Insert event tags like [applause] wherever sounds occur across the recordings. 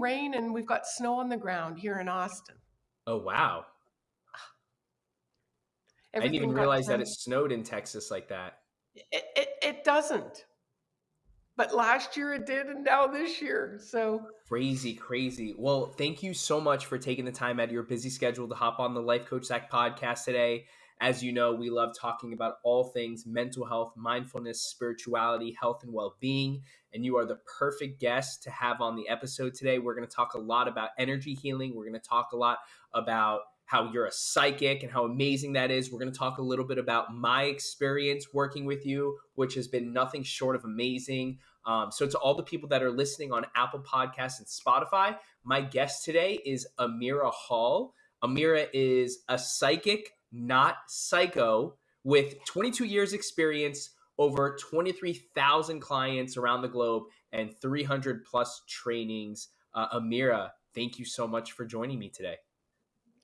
rain and we've got snow on the ground here in Austin. Oh wow. I didn't even realize that it snowed in Texas like that. It, it, it doesn't. But last year it did, and now this year. So crazy, crazy. Well, thank you so much for taking the time out of your busy schedule to hop on the Life Coach Zach podcast today. As you know, we love talking about all things mental health, mindfulness, spirituality, health, and well being. And you are the perfect guest to have on the episode today. We're going to talk a lot about energy healing. We're going to talk a lot about how you're a psychic and how amazing that is. We're going to talk a little bit about my experience working with you, which has been nothing short of amazing. Um, so, to all the people that are listening on Apple Podcasts and Spotify, my guest today is Amira Hall. Amira is a psychic not psycho, with 22 years experience, over 23,000 clients around the globe, and 300 plus trainings. Uh, Amira, thank you so much for joining me today.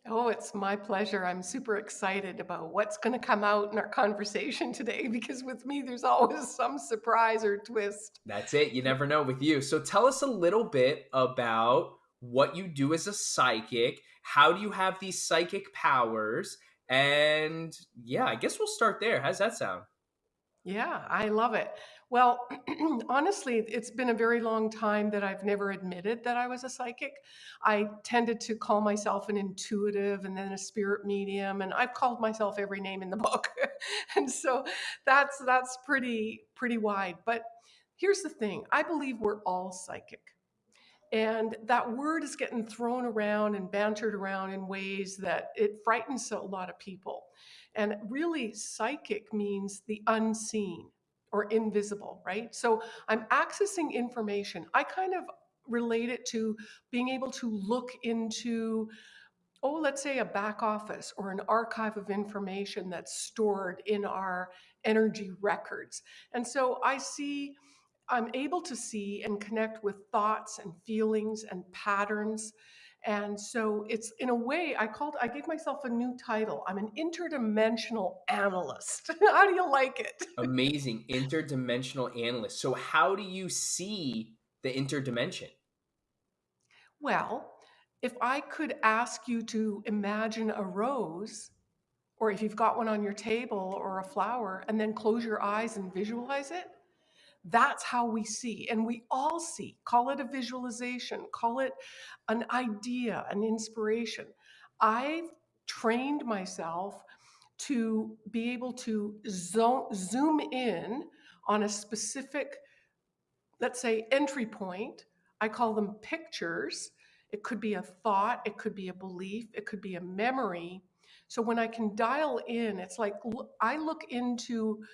Oh, it's my pleasure. I'm super excited about what's going to come out in our conversation today [laughs] because with me, there's always some surprise or twist. That's it. You never know with you. So tell us a little bit about what you do as a psychic. How do you have these psychic powers? And yeah, I guess we'll start there. How's that sound? Yeah, I love it. Well, [clears throat] honestly, it's been a very long time that I've never admitted that I was a psychic. I tended to call myself an intuitive and then a spirit medium, and I've called myself every name in the book. [laughs] and so that's that's pretty pretty wide. But here's the thing, I believe we're all psychic. And that word is getting thrown around and bantered around in ways that it frightens a lot of people. And really, psychic means the unseen or invisible, right? So I'm accessing information. I kind of relate it to being able to look into oh, let's say a back office or an archive of information that's stored in our energy records. And so I see I'm able to see and connect with thoughts and feelings and patterns. And so it's in a way, I called, I gave myself a new title. I'm an interdimensional analyst. [laughs] how do you like it? Amazing. Interdimensional analyst. So, how do you see the interdimension? Well, if I could ask you to imagine a rose, or if you've got one on your table or a flower, and then close your eyes and visualize it, that's how we see. And we all see. Call it a visualization, call it an idea, an inspiration. I've trained myself to be able to zo- zoom in on a specific, let's say, entry point. I call them pictures. It could be a thought, it could be a belief, it could be a memory. So when I can dial in, it's like I look into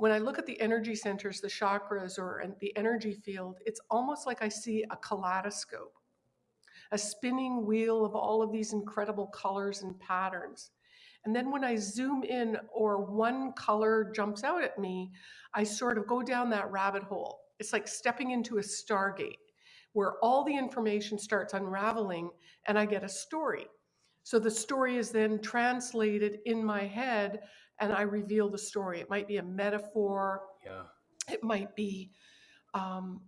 when I look at the energy centers, the chakras, or the energy field, it's almost like I see a kaleidoscope, a spinning wheel of all of these incredible colors and patterns. And then when I zoom in or one color jumps out at me, I sort of go down that rabbit hole. It's like stepping into a stargate where all the information starts unraveling and I get a story. So the story is then translated in my head and I reveal the story. It might be a metaphor. Yeah. It might be um,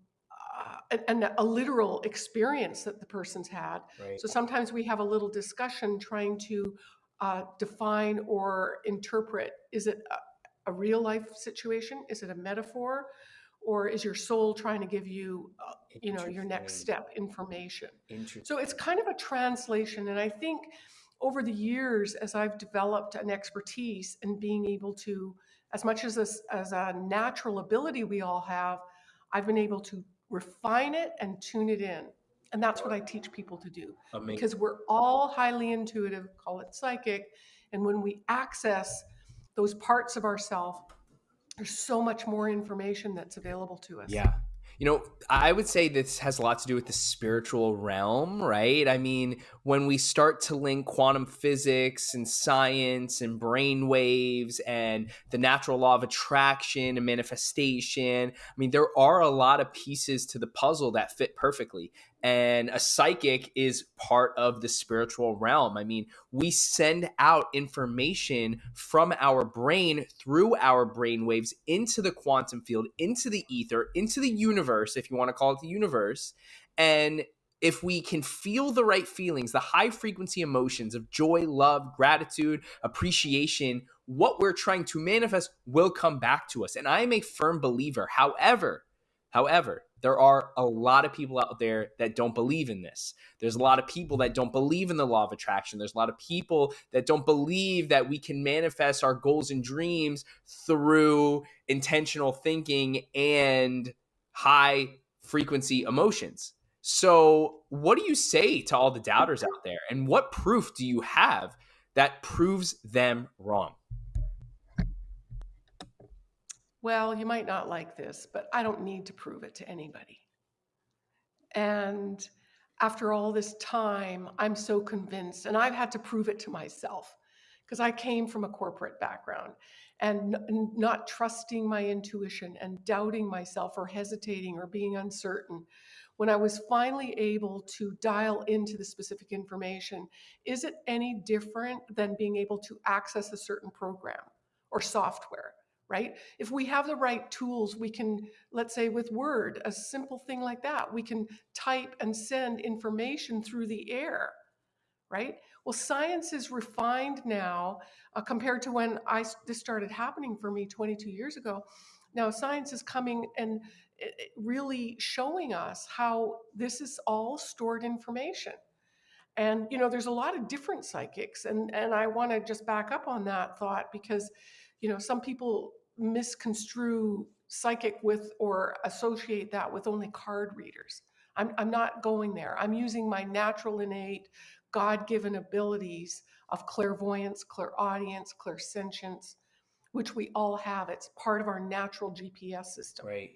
uh, a, a, literal experience that the person's had. Right. So sometimes we have a little discussion trying to uh, define or interpret is it a, a, real life situation? Is it a metaphor? Or is your soul trying to give you, uh, you know, your next step information? So it's kind of a translation. And I think over the years, as I've developed an expertise in being able to, as much as a, as a natural ability we all have, I've been able to refine it and tune it in. And that's what I teach people to do. Amazing. Because we're all highly intuitive, call it psychic. And when we access those parts of ourself, there's so much more information that's available to us. Yeah. You know, I would say this has a lot to do with the spiritual realm, right? I mean, when we start to link quantum physics and science and brain waves and the natural law of attraction and manifestation, I mean, there are a lot of pieces to the puzzle that fit perfectly and a psychic is part of the spiritual realm. I mean, we send out information from our brain through our brain waves into the quantum field, into the ether, into the universe, if you want to call it the universe. And if we can feel the right feelings, the high frequency emotions of joy, love, gratitude, appreciation, what we're trying to manifest will come back to us. And I am a firm believer. However, however, there are a lot of people out there that don't believe in this. There's a lot of people that don't believe in the law of attraction. There's a lot of people that don't believe that we can manifest our goals and dreams through intentional thinking and high frequency emotions. So, what do you say to all the doubters out there? And what proof do you have that proves them wrong? Well, you might not like this, but I don't need to prove it to anybody. And after all this time, I'm so convinced, and I've had to prove it to myself because I came from a corporate background and not trusting my intuition and doubting myself or hesitating or being uncertain. When I was finally able to dial into the specific information, is it any different than being able to access a certain program or software? Right? If we have the right tools, we can, let's say with Word, a simple thing like that, we can type and send information through the air, right? Well, science is refined now uh, compared to when I this started happening for me 22 years ago. Now science is coming and eh, eh, really showing us how this is all stored information. And you know, there's a lot of different psychics, and and I want to just back up on that thought because, you know, some people misconstrue psychic with or associate that with only card readers. I'm, I'm not going there. I'm using my natural, innate, God given abilities of clairvoyance, clairaudience, clairsentience, which we all have. It's part of our natural GPS system. Right.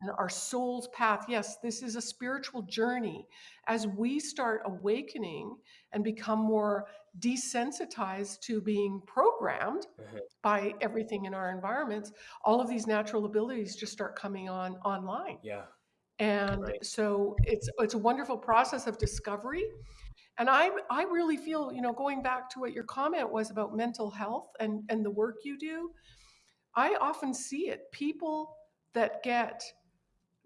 And our soul's path. Yes, this is a spiritual journey. As we start awakening and become more desensitized to being programmed Mhm. by everything in our environments, all of these natural abilities just start coming on online. Yeah. And Right. so it's it's a wonderful process of discovery. And I I really feel, you know, going back to what your comment was about mental health and and the work you do, I often see it. People that get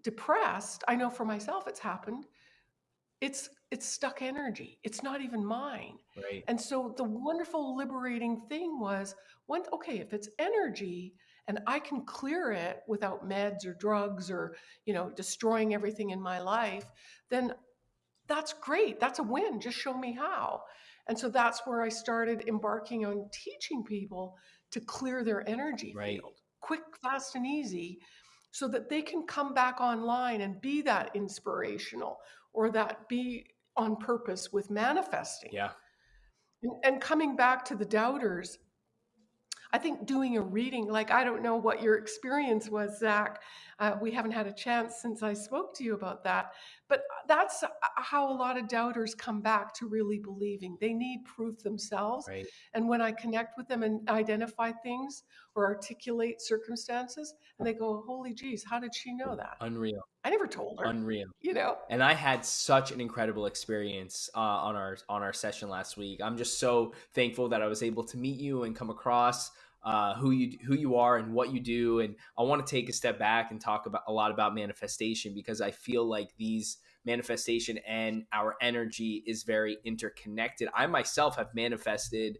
depressed, I know for myself it's happened. It's it's stuck energy. It's not even mine. Right. And so the wonderful liberating thing was when okay, if it's energy and I can clear it without meds or drugs or, you know, destroying everything in my life, then that's great. That's a win. Just show me how. And so that's where I started embarking on teaching people to clear their energy Right. field quick, fast, and easy so that they can come back online and be that inspirational or that be on purpose with manifesting. Yeah. And, and coming back to the doubters, I think doing a reading, like I don't know what your experience was, Zach. Uh, we haven't had a chance since I spoke to you about that. But that's uh, how a lot of doubters come back to really believing. They need proof themselves. Right. And when I connect with them and identify things or articulate circumstances, and they go, Holy geez, how did she know that? Unreal. I never told her, Unreal. you know? and I had such an incredible experience uh, on our on our session last week. I'm just so thankful that I was able to meet you and come across uh, who you who you are and what you do. And I want to take a step back and talk about a lot about manifestation because I feel like these manifestation and our energy is very interconnected. I myself have manifested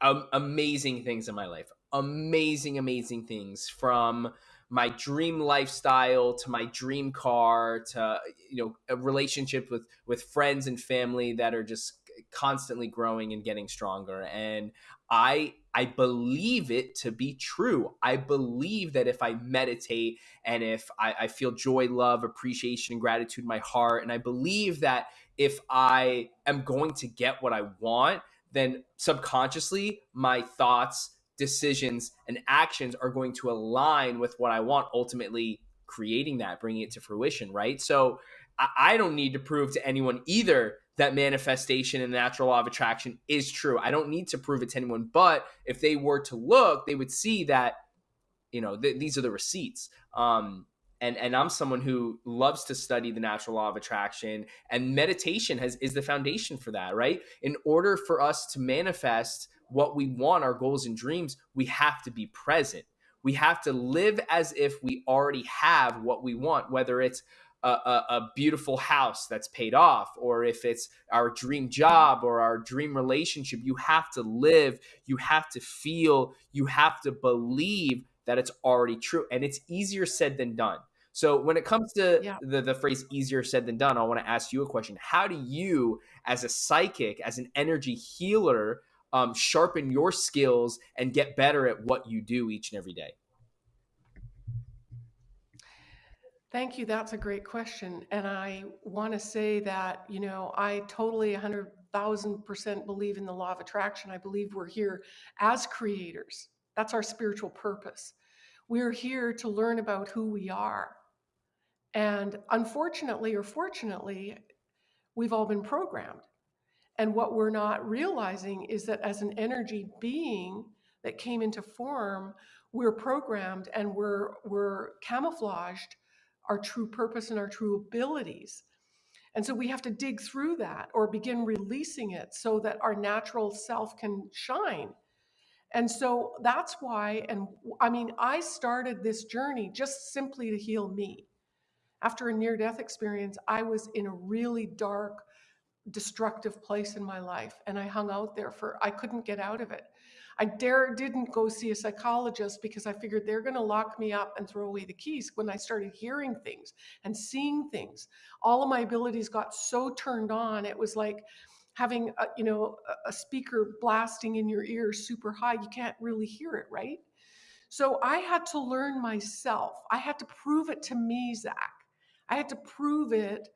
um, amazing things in my life, amazing, amazing things from my dream lifestyle to my dream car to you know a relationship with with friends and family that are just constantly growing and getting stronger. And i i believe it to be true. I believe that if i meditate and if i, I feel joy love appreciation and gratitude in my heart and i believe that if i am going to get what i want then subconsciously my thoughts decisions and actions are going to align with what I want, ultimately creating that, bringing it to fruition, right? So I, don't need to prove to anyone either that manifestation and the natural law of attraction is true. I don't need to prove it to anyone, but if they were to look, they would see that, you know, th- these are the receipts. Um, and and I'm someone who loves to study the natural law of attraction and meditation has is the foundation for that, right? In order for us to manifest what we want, our goals and dreams, we have to be present. We have to live as if we already have what we want, whether it's a, a, a, beautiful house that's paid off, or if it's our dream job or our dream relationship, you have to live, you have to feel, you have to believe that it's already true. And it's easier said than done. So when it comes to yeah. the, the phrase easier said than done, I want to ask you a question. How do you, as a psychic, as an energy healer, um, sharpen your skills and get better at what you do each and every day? Thank you. That's a great question. And I want to say that, you know, I totally 100,000% believe in the law of attraction. I believe we're here as creators. That's our spiritual purpose. We're here to learn about who we are. And unfortunately or fortunately, we've all been programmed. And what we're not realizing is that as an energy being that came into form, we're programmed and we're, we're camouflaged our true purpose and our true abilities. And so we have to dig through that or begin releasing it so that our natural self can shine. And so that's why, and I mean, I started this journey just simply to heal me. After a near death experience, I was in a really dark, destructive place in my life. And I hung out there for, I couldn't get out of it. I dare didn't go see a psychologist because I figured they're going to lock me up and throw away the keys. When I started hearing things and seeing things, all of my abilities got so turned on. It was like having a, you know a speaker blasting in your ear super high. You can't really hear it, right? So I had to learn myself. I had to prove it to me, Zach. I had to prove it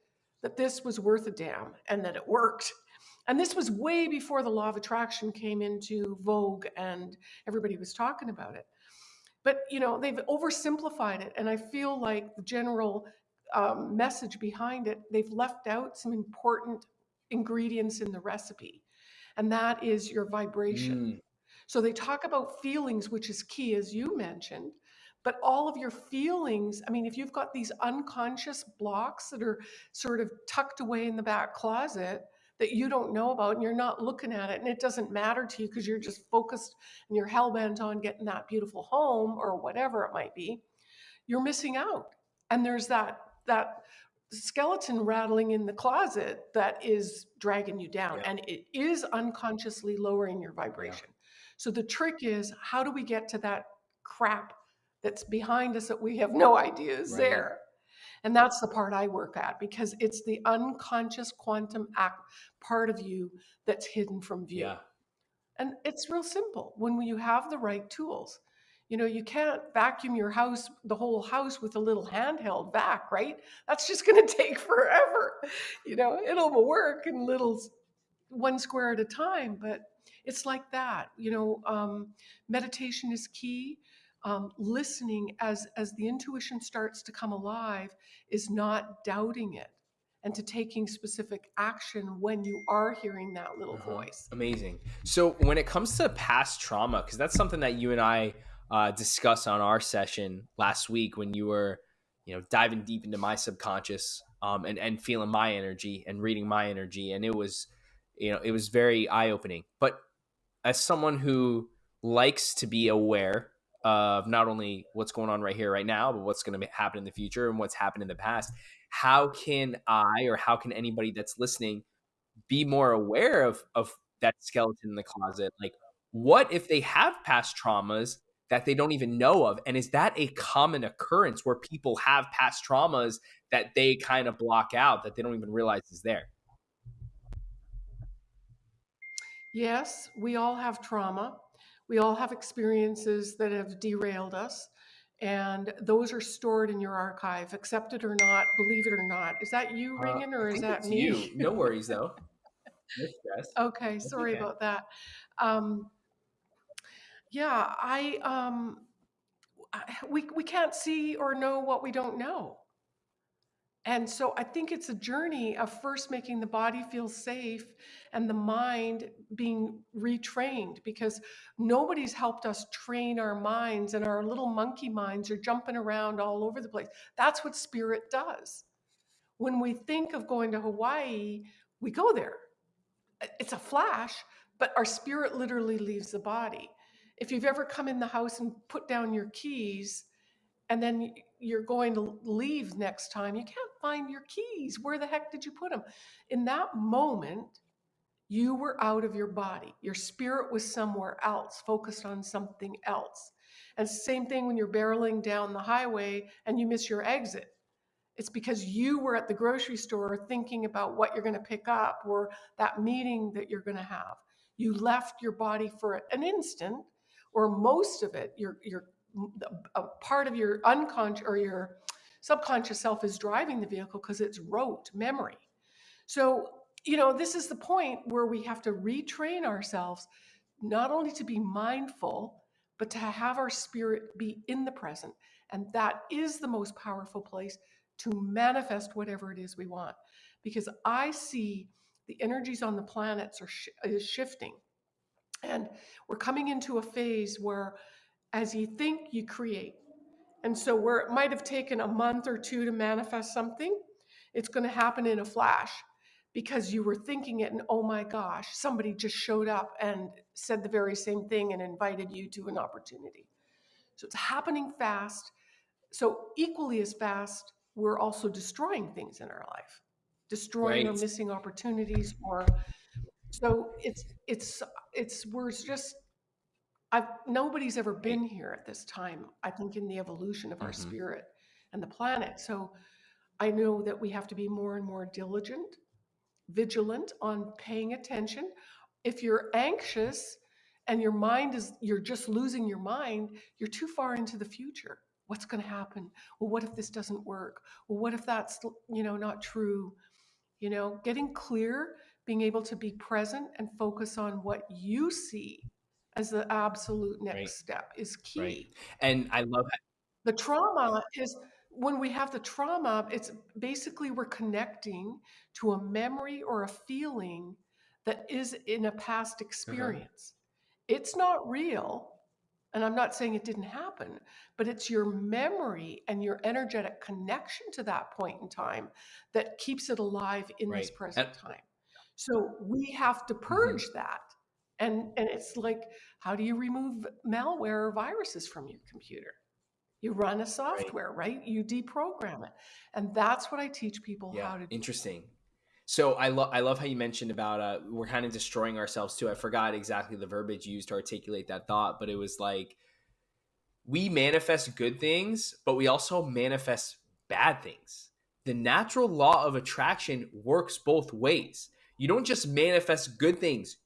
that this was worth a damn and that it worked. And this was way before the law of attraction came into vogue and everybody was talking about it. But you know, they've oversimplified it, and I feel like the general um, message behind it, they've left out some important ingredients in the recipe, and that is your vibration. Mm. So they talk about feelings, which is key, as you mentioned, but all of your feelings, I mean, if you've got these unconscious blocks that are sort of tucked away in the back closet, that you don't know about and you're not looking at it and it doesn't matter to you because you're just focused and you're hell bent on getting that beautiful home or whatever it might be, you're missing out. And there's that that skeleton rattling in the closet that is dragging you down yeah. and it is unconsciously lowering your vibration. Yeah. So the trick is how do we get to that crap that's behind us that we have no idea is right. there? And that's the part I work at because it's the unconscious quantum act part of you that's hidden from view. Yeah. And it's real simple when you have the right tools. You know, you can't vacuum your house, the whole house with a little handheld vac, right? That's just going [laughs] to take forever. You know, it'll work in little one square at a time, but it's like that. You know, um, meditation is key um, listening as as the intuition starts to come alive is not doubting it and to taking specific action when you are hearing that little uh-huh. voice. Amazing. So when it comes to past trauma because that's something that you and i uh, discussed on our session last week when you were you know diving deep into my subconscious um, and and feeling my energy and reading my energy. And it was you know it was very eye-opening. But as someone who likes to be aware of not only what's going on right here, right now, but what's going to happen in the future and what's happened in the past. How can I or how can anybody that's listening be more aware of of that skeleton in the closet? Like, what if they have past traumas that they don't even know of? And is that a common occurrence where people have past traumas that they kind of block out that they don't even realize is there? Yes, we all have trauma. We all have experiences that have derailed us, and those are stored in your archive, accept it or not, believe it or not. Is that you uh, ringing or is that me? You. [laughs] No worries though. No okay, sorry about that. Um, yeah, I um, we we can't see or know what we don't know. And so I think it's a journey of first making the body feel safe and the mind being retrained because nobody's helped us train our minds and our little monkey minds are jumping around all over the place. That's what spirit does. When we think of going to Hawaii, we go there. It's a flash, but our spirit literally leaves the body. If you've ever come in the house and put down your keys and then you're going to leave next time, you can't find your keys. Where the heck did you put them? In that moment, you were out of your body. Your spirit was somewhere else, focused on something else. And same thing when you're barreling down the highway and you miss your exit. It's because you were at the grocery store thinking about what you're going to pick up or that meeting that you're going to have. You left your body for an instant, or most of it. Your your a part of your unconscious or your subconscious self is driving the vehicle because it's rote memory. So you know this is the point where we have to retrain ourselves not only to be mindful but to have our spirit be in the present and that is the most powerful place to manifest whatever it is we want. Because I see the energies on the planets are sh- is shifting, and we're coming into a phase where, as you think, you create. And so, where it might have taken a month or two to manifest something, it's going to happen in a flash because you were thinking it, and oh my gosh, somebody just showed up and said the very same thing and invited you to an opportunity. So it's happening fast. So, equally as fast, we're also destroying things in our life, destroying right. or missing opportunities or so it's it's it's we're just I've nobody's ever been here at this time, I think in the evolution of our mm-hmm. spirit and the planet. So I know that we have to be more and more diligent, vigilant on paying attention. If you're anxious and your mind is you're just losing your mind, you're too far into the future what's going to happen well what if this doesn't work well what if that's you know not true you know getting clear being able to be present and focus on what you see as the absolute next right. step is key right. and i love that. the trauma is when we have the trauma it's basically we're connecting to a memory or a feeling that is in a past uh-huh. experience uh-huh. it's not real and I'm not saying it didn't happen, but it's your memory and your energetic connection to that point in time that keeps it alive in right. this present and, time. So we have to mm-hmm. purge mm-hmm. that. And and it's like, how do you remove malware or viruses from your computer? You run a software, right? right? You deprogram it. And that's what I teach people yeah, how to do. Interesting. So I love I love how you mentioned about uh, we're kind of destroying ourselves too. I forgot exactly the verbiage used to articulate that thought, but it was like we manifest good things, but we also manifest bad things. The natural law of attraction works both ways. You don't just manifest good things,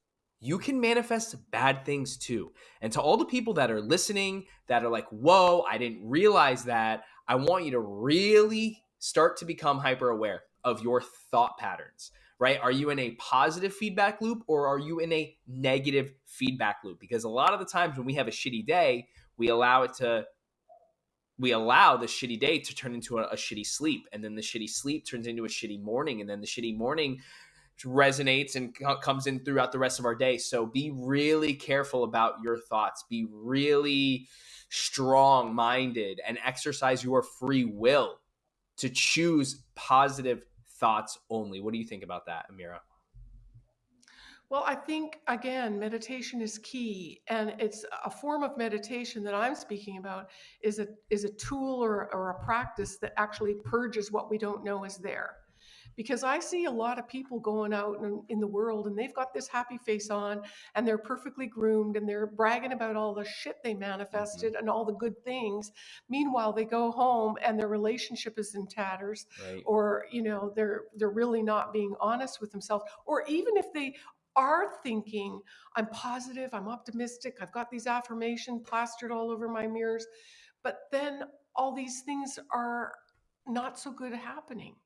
you can manifest bad things too. And to all the people that are listening that are like, whoa, I didn't realize that, I want you to really start to become hyper aware of your thought patterns, right? Are you in a positive feedback loop or are you in a negative feedback loop? Because a lot of the times when we have a shitty day, we allow it to we allow the shitty day to turn into a, a, shitty sleep and then the shitty sleep turns into a shitty morning and then the shitty morning resonates and comes in throughout the rest of our day so be really careful about your thoughts be really strong minded and exercise your free will to choose positive thoughts only. What do you think about that, Amira? Well, I think again, meditation is key, and it's a form of meditation that I'm speaking about is a is a tool or, or a practice that actually purges what we don't know is there because I see a lot of people going out in, in, the world and they've got this happy face on and they're perfectly groomed and they're bragging about all the shit they manifested mm-hmm. and all the good things. Meanwhile, they go home and their relationship is in tatters right. or, you know, they're they're really not being honest with themselves or even if they are thinking, I'm positive, I'm optimistic, I've got these affirmations plastered all over my mirrors, but then all these things are not so good happening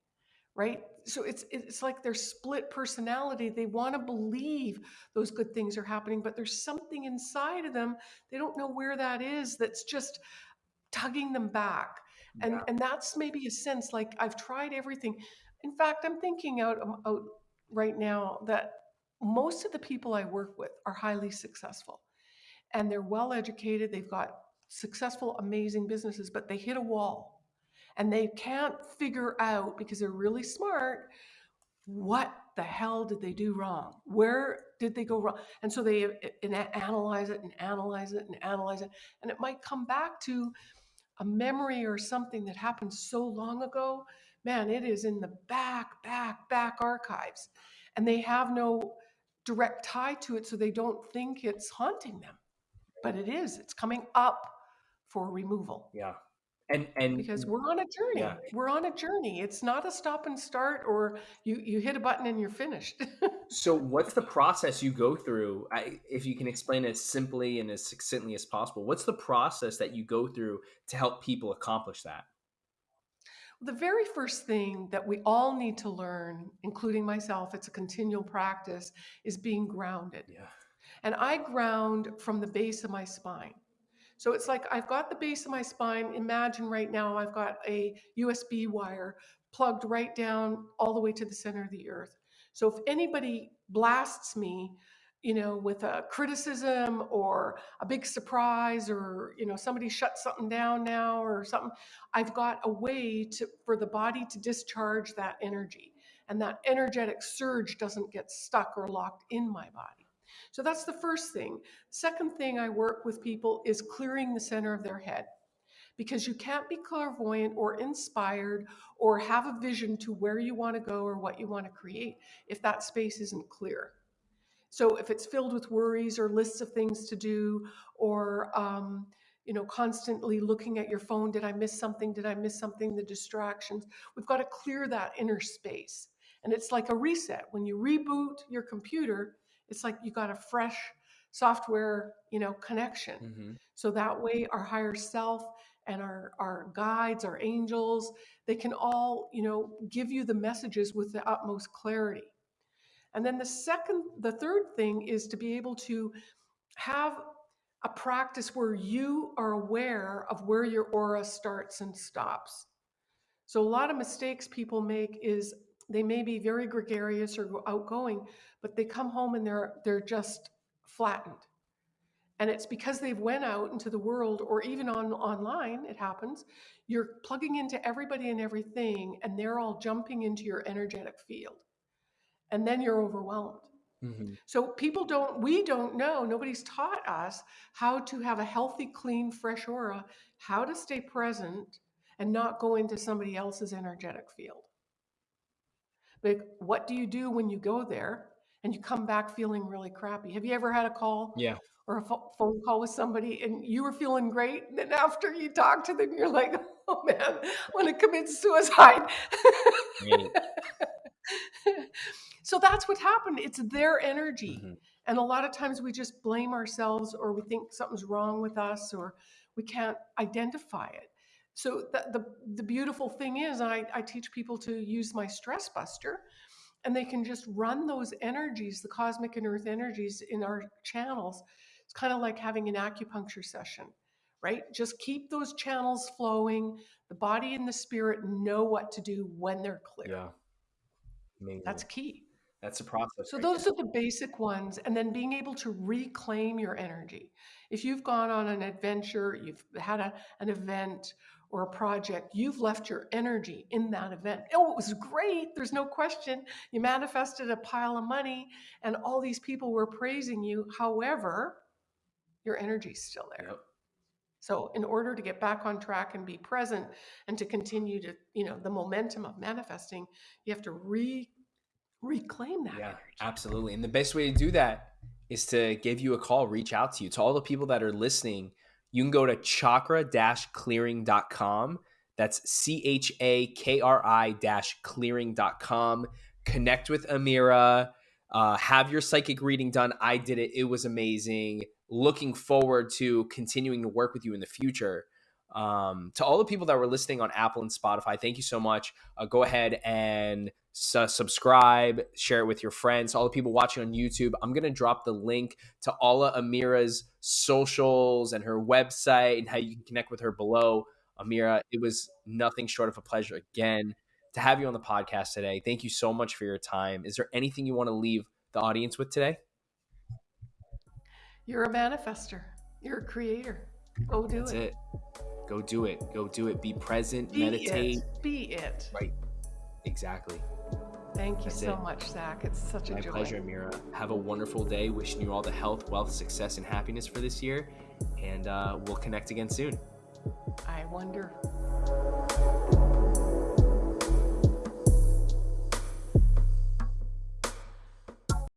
right? So it's it's like their split personality. They want to believe those good things are happening but there's something inside of them they don't know where that is that's just tugging them back. And yeah. and that's maybe a sense like i've tried everything. In fact i'm thinking out, um, out right now that most of the people i work with are highly successful and they're well educated they've got successful amazing businesses but they hit a wall and they can't figure out because they're really smart what the hell did they do wrong where did they go wrong and so they eh, analyze it and analyze it and analyze it and it might come back to a memory or something that happened so long ago, man, it is in the back, back, back archives. And they have no direct tie to it, so they don't think it's haunting them. But it is, it's coming up for removal. Yeah. And and because we're on a journey. Yeah. We're on a journey. It's not a stop and start or you you hit a button and you're finished. [laughs] so what's the process you go through? I, if you can explain it as simply and as succinctly as possible, what's the process that you go through to help people accomplish that? The very first thing that we all need to learn, including myself, it's a continual practice, is being grounded. Yeah. And I ground from the base of my spine. So it's like I've got the base of my spine. Imagine right now I've got a USB wire plugged right down all the way to the center of the earth. So if anybody blasts me, you know, with a criticism or a big surprise or, you know, somebody shut something down now or something, I've got a way to for the body to discharge that energy. And that energetic surge doesn't get stuck or locked in my body. So that's the first thing. Second thing I work with people is clearing the center of their head. Because you can't be clairvoyant or inspired or have a vision to where you want to go or what you want to create if that space isn't clear. So if it's filled with worries or lists of things to do or um, you know constantly looking at your phone did i miss something? Did i miss something? The distractions. We've got to clear that inner space. And it's like a reset. When you reboot your computer it's like you got a fresh software, you know, connection. Mm-hmm. So that way our higher self and our our guides, our angels, they can all, you know, give you the messages with the utmost clarity. And then the second the third thing is to be able to have a practice where you are aware of where your aura starts and stops. So a lot of mistakes people make is they may be very gregarious or outgoing, but they come home and they're they're just flattened. And it's because they've went out into the world or even on online, it happens. You're plugging into everybody and everything, and they're all jumping into your energetic field. And then you're overwhelmed. Mm-hmm. So people don't, we don't know, nobody's taught us how to have a healthy, clean, fresh aura, how to stay present and not go into somebody else's energetic field. Like, what do you do when you go there and you come back feeling really crappy? Have you ever had a call? Yeah. Or a phone call with somebody and you were feeling great. And then after you talk to them, you're like, oh man, I want to commit suicide. [laughs] so that's what happened. It's their energy. Mm-hmm. And a lot of times we just blame ourselves or we think something's wrong with us or we can't identify it. So the, the, the beautiful thing is, I, I teach people to use my stress buster and they can just run those energies, the cosmic and earth energies in our channels. It's kind of like having an acupuncture session, right? Just keep those channels flowing. The body and the spirit know what to do when they're clear. Yeah. Amazing. That's key. That's a process. So right those there. are the basic ones. And then being able to reclaim your energy. If you've gone on an adventure, you've had a, an event or a project, you've left your energy in that event. Oh, it was great. There's no question. You manifested a pile of money and all these people were praising you. However, your energy's still there. Yep. So in order to get back on track and be present and to continue to, you know, the momentum of manifesting, you have to re reclaim that yeah, energy. Absolutely. And the best way to do that is to give you a call, reach out to you. To all the people that are listening, you can go to chakra-clearing.com. That's C H A K R I clearing.com. Connect with Amira. Uh, have your psychic reading done. I did it. It was amazing. Looking forward to continuing to work with you in the future. Um, to all the people that were listening on Apple and Spotify, thank you so much. Uh, go ahead and su- subscribe, share it with your friends. All the people watching on YouTube, I'm going to drop the link to all of Amira's socials and her website and how you can connect with her below. Amira, it was nothing short of a pleasure again to have you on the podcast today. Thank you so much for your time. Is there anything you want to leave the audience with today? You're a manifester. You're a creator. Go do That's it. it. Go do it. Go do it. Be present. Be meditate. It. Be it. Right. Exactly. Thank you That's so it. much, Zach. It's such a My joy. pleasure, Amira. Have a wonderful day. Wishing you all the health, wealth, success, and happiness for this year. And uh, we'll connect again soon. I wonder.